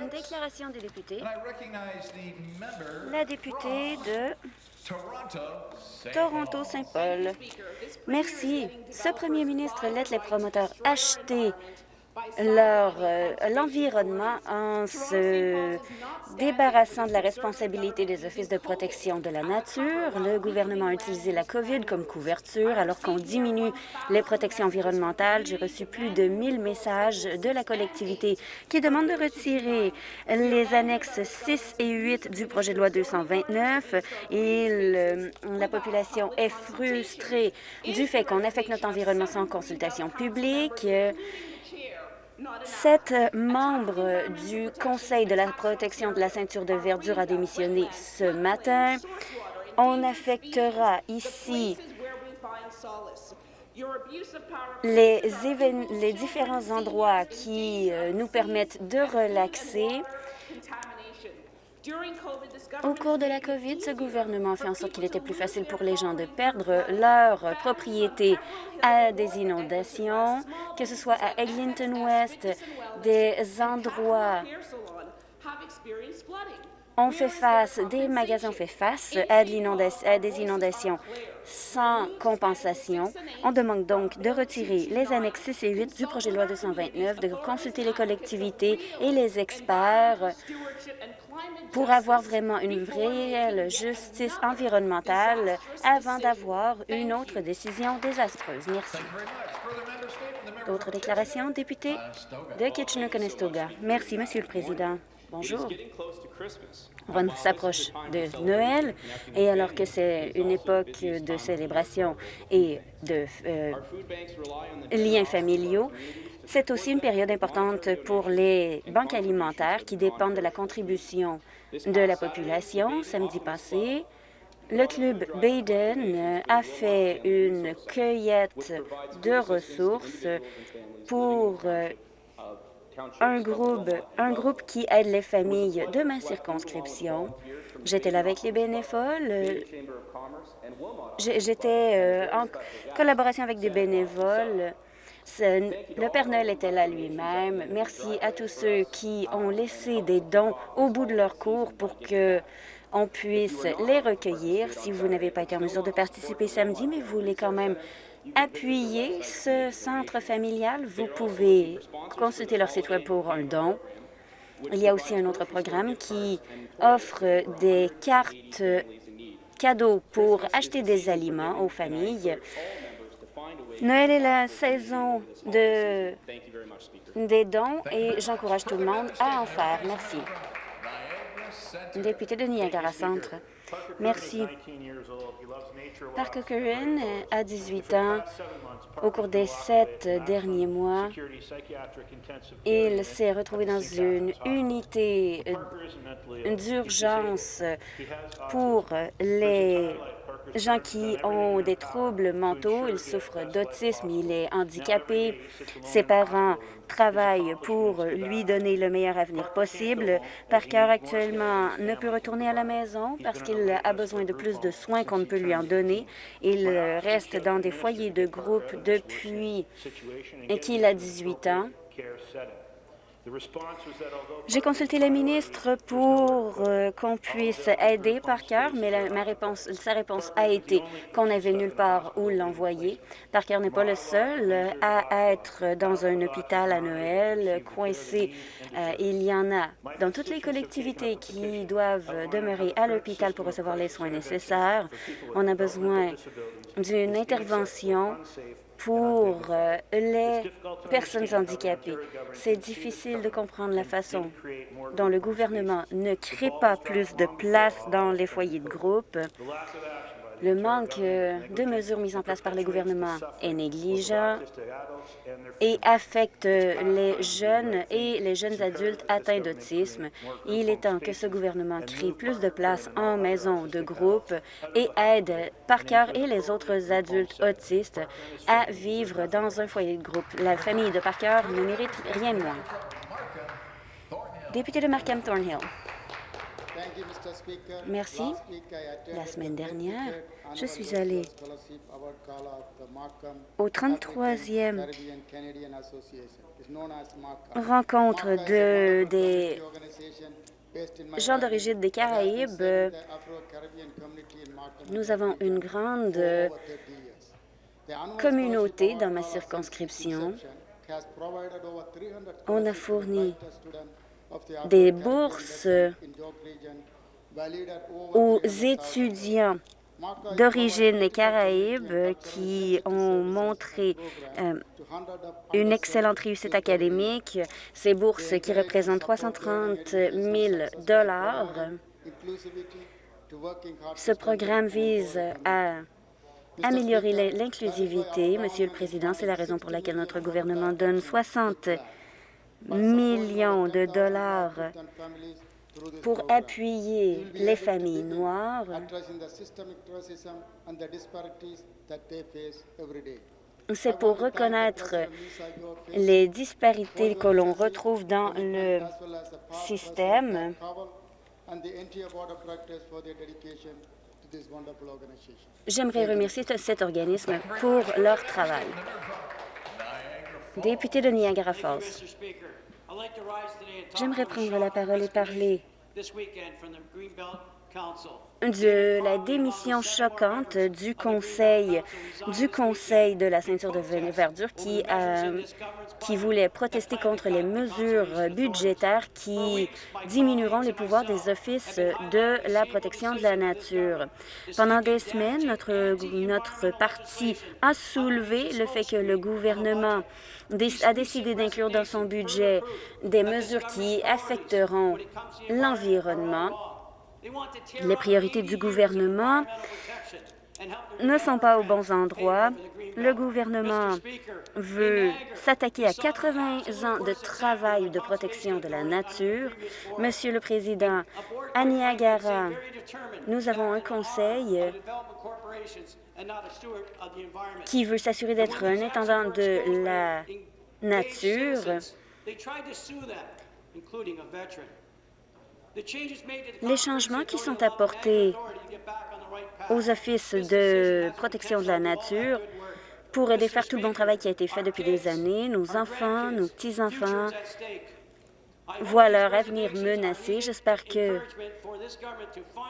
Une déclaration des députés. La députée de. Toronto-Saint-Paul. Merci. Ce premier ministre laisse les promoteurs acheter l'environnement en se débarrassant de la responsabilité des offices de protection de la nature. Le gouvernement a utilisé la COVID comme couverture alors qu'on diminue les protections environnementales. J'ai reçu plus de 1000 messages de la collectivité qui demandent de retirer les annexes 6 et 8 du projet de loi 229 et le- la population est frustrée du fait qu'on affecte notre environnement sans consultation publique. Sept membres du Conseil de la protection de la ceinture de verdure a démissionné ce matin. On affectera ici les, les différents endroits qui euh, nous permettent de relaxer. Au cours de la COVID, ce gouvernement a fait en sorte qu'il était plus facile pour les gens de perdre leur propriété à des inondations, que ce soit à Eglinton West, des endroits on fait face, des magasins ont fait face à, de l'inonda- à des inondations sans compensation. On demande donc de retirer les annexes 6 et 8 du projet de loi 229, de consulter les collectivités et les experts pour avoir vraiment une réelle justice environnementale avant d'avoir une autre décision désastreuse. Merci. D'autres déclarations, député de Kitchener-Conestoga. Merci, Monsieur le Président. Bonjour. On s'approche de Noël et alors que c'est une époque de célébration et de euh, liens familiaux, c'est aussi une période importante pour les banques alimentaires qui dépendent de la contribution de la population. Samedi passé, le club Baden a fait une cueillette de ressources pour euh, un groupe, un groupe qui aide les familles de ma circonscription. J'étais là avec les bénévoles. J'étais euh, en collaboration avec des bénévoles. Le Père Noël était là lui-même. Merci à tous ceux qui ont laissé des dons au bout de leur cours pour que on puisse les recueillir. Si vous n'avez pas été en mesure de participer samedi, mais vous voulez quand même appuyer ce centre familial, vous pouvez consulter leur site web pour un don. Il y a aussi un autre programme qui offre des cartes cadeaux pour acheter des aliments aux familles. Noël est la saison de, des dons et j'encourage tout le monde à en faire. Merci. Député de Niagara Centre. Merci. Parker Curran a 18 ans. Au cours des sept derniers mois, il s'est retrouvé dans une unité d'urgence pour les gens qui ont des troubles mentaux. Il souffre d'autisme, il est handicapé. Ses parents travaillent pour lui donner le meilleur avenir possible. Parker, actuellement, ne peut retourner à la maison parce qu'il a besoin de plus de soins qu'on ne peut lui en donner. Il reste dans des foyers de groupe depuis qu'il a 18 ans. J'ai consulté le ministre pour euh, qu'on puisse aider Parker, mais ma réponse, sa réponse a été qu'on n'avait nulle part où l'envoyer. Parker n'est pas le seul à être dans un hôpital à Noël, coincé. Euh, il y en a dans toutes les collectivités qui doivent demeurer à l'hôpital pour recevoir les soins nécessaires. On a besoin d'une intervention pour euh, les personnes handicapées. C'est difficile de comprendre la façon dont le gouvernement ne crée pas plus de place dans les foyers de groupe. Le manque euh, de mesures mises en place par le gouvernement est négligent et affecte les jeunes et les jeunes adultes atteints d'autisme. Il est temps que ce gouvernement crée plus de places en maison de groupe et aide Parker et les autres adultes autistes à vivre dans un foyer de groupe. La famille de Parker ne mérite rien de moins. Député de Markham Thornhill. Merci. La semaine dernière, je suis allé au 33e rencontre de, des gens d'origine des Caraïbes. Nous avons une grande communauté dans ma circonscription. On a fourni des bourses aux étudiants d'origine des Caraïbes qui ont montré euh, une excellente réussite académique. Ces bourses qui représentent 330 000 dollars. Ce programme vise à améliorer l'inclusivité. Monsieur le Président, c'est la raison pour laquelle notre gouvernement donne 60 millions de dollars pour appuyer les familles noires c'est pour reconnaître les disparités que l'on retrouve dans le système J'aimerais remercier cet organisme pour leur travail. Député de Niagara Falls, j'aimerais prendre la parole et parler de la démission choquante du Conseil du Conseil de la ceinture de verdure qui, qui voulait protester contre les mesures budgétaires qui diminueront les pouvoirs des offices de la protection de la nature. Pendant des semaines, notre parti a soulevé le fait que le gouvernement a décidé d'inclure dans son budget des mesures qui affecteront l'environnement les priorités du gouvernement ne sont pas aux bons endroits. Le gouvernement veut s'attaquer à 80 ans de travail de protection de la nature. Monsieur le Président, à Niagara, nous avons un conseil qui veut s'assurer d'être un intendant de la nature. Les changements qui sont apportés aux offices de protection de la nature pourraient défaire tout le bon travail qui a été fait depuis des années. Nos enfants, nos petits-enfants voient leur avenir menacé. J'espère que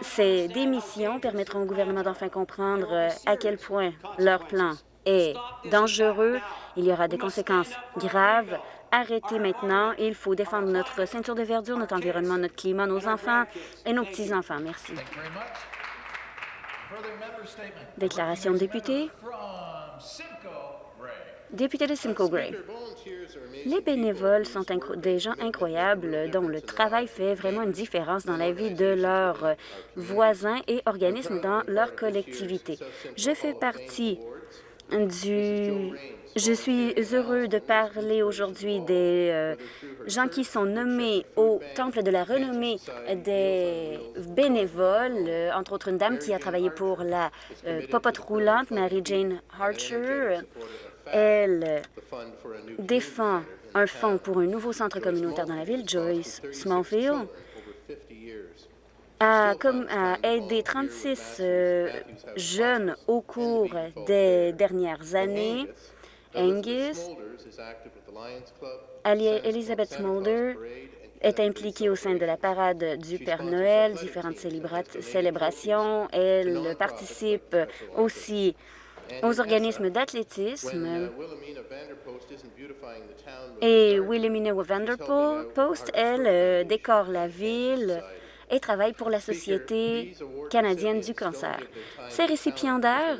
ces démissions permettront au gouvernement d'enfin comprendre à quel point leur plan est dangereux. Il y aura des conséquences graves Arrêtez maintenant. Il faut défendre notre ceinture de verdure, notre environnement, notre climat, nos enfants et nos petits-enfants. Merci. Déclaration de député. Député de Simcoe Gray. Les bénévoles sont des gens incroyables dont le travail fait vraiment une différence dans la vie de leurs voisins et organismes dans leur collectivité. Je fais partie du je suis heureux de parler aujourd'hui des euh, gens qui sont nommés au Temple de la renommée des bénévoles, euh, entre autres une dame qui a travaillé pour la euh, popote roulante, Mary-Jane Archer. Elle défend un fonds pour un nouveau centre communautaire dans la ville, Joyce Smallfield a, a aidé 36 jeunes au cours des dernières années Angus. Elizabeth Smolder est impliquée au sein de la parade du Père Noël, différentes célébrations. Elle participe aussi aux organismes d'athlétisme. Et Wilhelmina Vanderpost, elle, euh, décore la ville et travaille pour la Société canadienne du cancer. Ces récipiendaires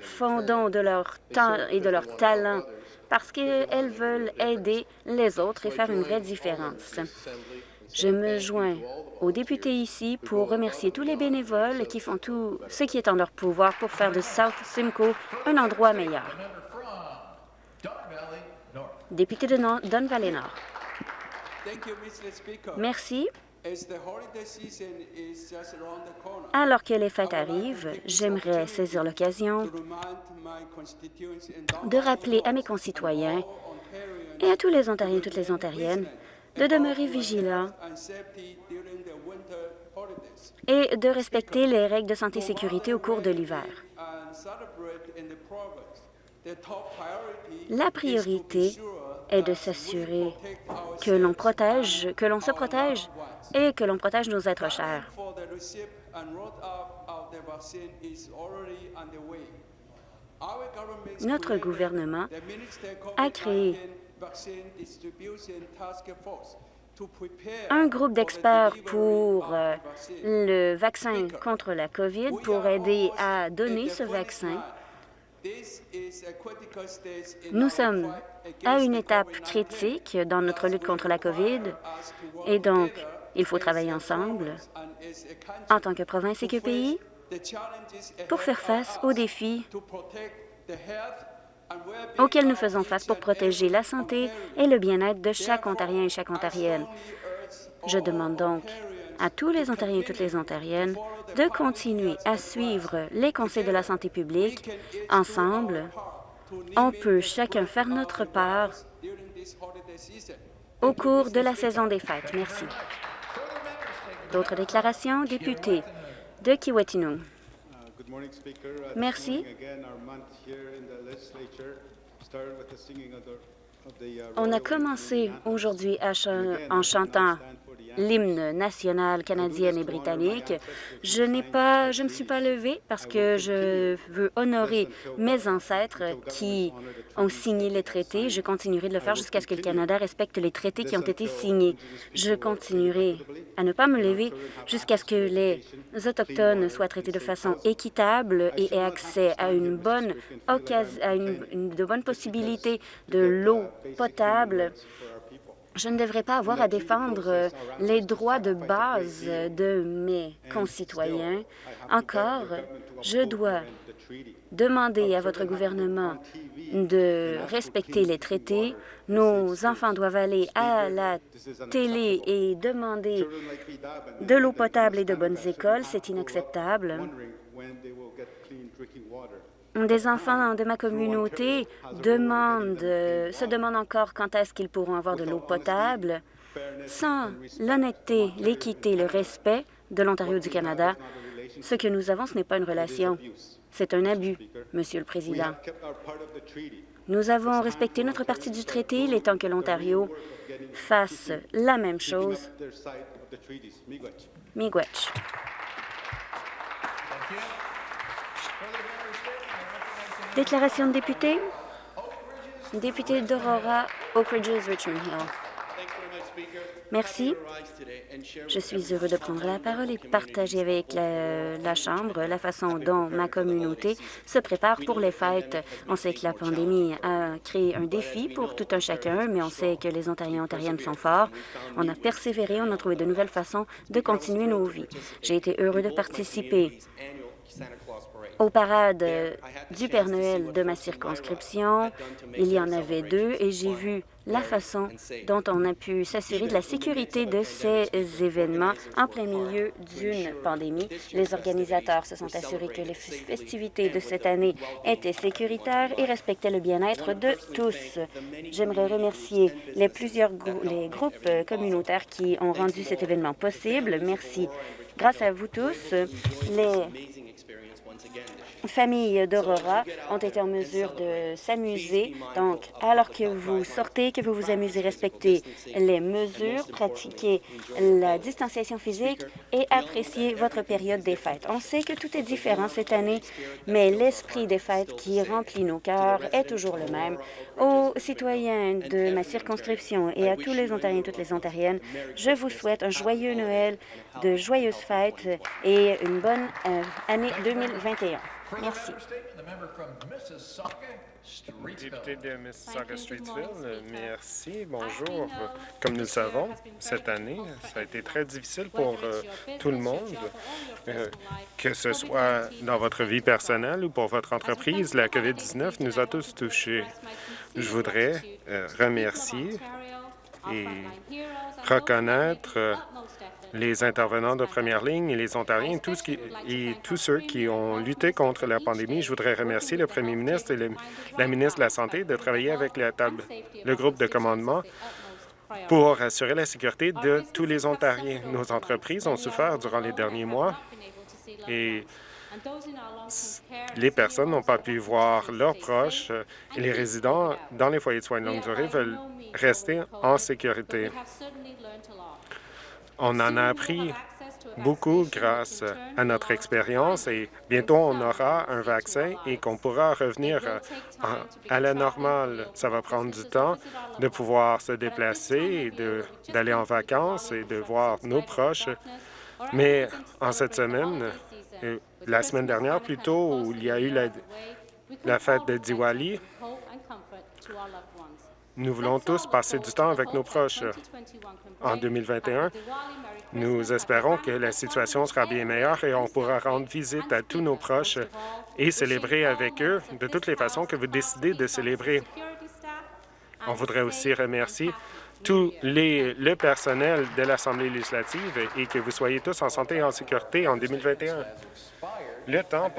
font don de leur temps et de leur talent parce qu'elles veulent aider les autres et faire une vraie différence. Je me joins aux députés ici pour remercier tous les bénévoles qui font tout ce qui est en leur pouvoir pour faire de South Simcoe un endroit meilleur. Député de Don Valley Nord. Merci. Alors que les fêtes arrivent, j'aimerais saisir l'occasion de rappeler à mes concitoyens et à tous les Ontariens et toutes les Ontariennes de demeurer vigilants et de respecter les règles de santé et sécurité au cours de l'hiver. La priorité est de s'assurer que l'on protège, que l'on se protège et que l'on protège nos êtres chers. Notre gouvernement a créé un groupe d'experts pour euh, le vaccin contre la COVID pour aider à donner ce vaccin. Nous sommes à une étape critique dans notre lutte contre la COVID et donc il faut travailler ensemble en tant que province et que pays pour faire face aux défis auxquels nous faisons face pour protéger la santé et le bien-être de chaque Ontarien et chaque Ontarienne. Je demande donc à tous les Ontariens et toutes les Ontariennes de continuer à suivre les conseils de la santé publique. Ensemble, on peut chacun faire notre part au cours de la saison des fêtes. Merci. D'autres déclarations? Député de Kiwetinung. Merci. On a commencé aujourd'hui en chantant l'hymne national canadien et britannique. Je n'ai pas, je ne me suis pas levée parce que je veux honorer mes ancêtres qui ont signé les traités. Je continuerai de le faire jusqu'à ce que le Canada respecte les traités qui ont été signés. Je continuerai à ne pas me lever jusqu'à ce que les Autochtones soient traités de façon équitable et aient accès à une bonne occasion, à une, de bonnes possibilités de l'eau potable je ne devrais pas avoir à défendre les droits de base de mes concitoyens. Encore, je dois demander à votre gouvernement de respecter les traités. Nos enfants doivent aller à la télé et demander de l'eau potable et de bonnes écoles. C'est inacceptable. Des enfants de ma communauté se demandent encore quand est-ce qu'ils pourront avoir de l'eau potable. Sans l'honnêteté, l'équité, le respect de l'Ontario du Canada, ce que nous avons, ce n'est pas une relation, c'est un abus, Monsieur le Président. Nous avons respecté notre partie du traité. Il est temps que l'Ontario fasse la même chose. Miigwech. Déclaration de député. Député d'Aurora, Oak Ridges, Richmond Hill. Merci. Je suis heureux de prendre la parole et partager avec la, la, Chambre la façon dont ma communauté se prépare pour les fêtes. On sait que la pandémie a créé un défi pour tout un chacun, mais on sait que les Ontariens et Ontariennes sont forts. On a persévéré, on a trouvé de nouvelles façons de continuer nos vies. J'ai été heureux de participer aux parades du Père Noël de ma circonscription. Il y en avait deux et j'ai vu la façon dont on a pu s'assurer de la sécurité de ces événements en plein milieu d'une pandémie. Les organisateurs se sont assurés que les festivités de cette année étaient sécuritaires et respectaient le bien-être de tous. J'aimerais remercier les plusieurs les groupes communautaires qui ont rendu cet événement possible. Merci. Grâce à vous tous, les familles d'Aurora ont été en mesure de s'amuser. Donc, alors que vous sortez, que vous vous amusez, respectez les mesures, pratiquez la distanciation physique et appréciez votre période des fêtes. On sait que tout est différent cette année, mais l'esprit des fêtes qui remplit nos cœurs est toujours le même. Aux citoyens de ma circonscription et à tous les Ontariens et toutes les Ontariennes, je vous souhaite un joyeux Noël, de joyeuses fêtes et une bonne euh, année 2021. Merci. Député de Mississauga-Streetsville, merci. Bonjour. Comme nous le savons, cette année, ça a été très difficile pour euh, tout le monde, euh, que ce soit dans votre vie personnelle ou pour votre entreprise. La COVID-19 nous a tous touchés. Je voudrais euh, remercier et reconnaître les intervenants de première ligne et les Ontariens tous et tous ceux qui ont lutté contre la pandémie. Je voudrais remercier le premier ministre et la ministre de la Santé de travailler avec la table, le groupe de commandement pour assurer la sécurité de tous les Ontariens. Nos entreprises ont souffert durant les derniers mois et les personnes n'ont pas pu voir leurs proches et les résidents dans les foyers de soins de longue durée veulent rester en sécurité. On en a appris beaucoup grâce à notre expérience et bientôt on aura un vaccin et qu'on pourra revenir à la normale. Ça va prendre du temps de pouvoir se déplacer d'aller en vacances et de voir nos proches. Mais en cette semaine, euh, la semaine dernière plutôt, où il y a eu la, la fête de Diwali, nous voulons tous passer du temps avec nos proches. En 2021, nous espérons que la situation sera bien meilleure et on pourra rendre visite à tous nos proches et célébrer avec eux de toutes les façons que vous décidez de célébrer. On voudrait aussi remercier tout le personnel de l'Assemblée législative et que vous soyez tous en santé et en sécurité en 2021. Le temps pour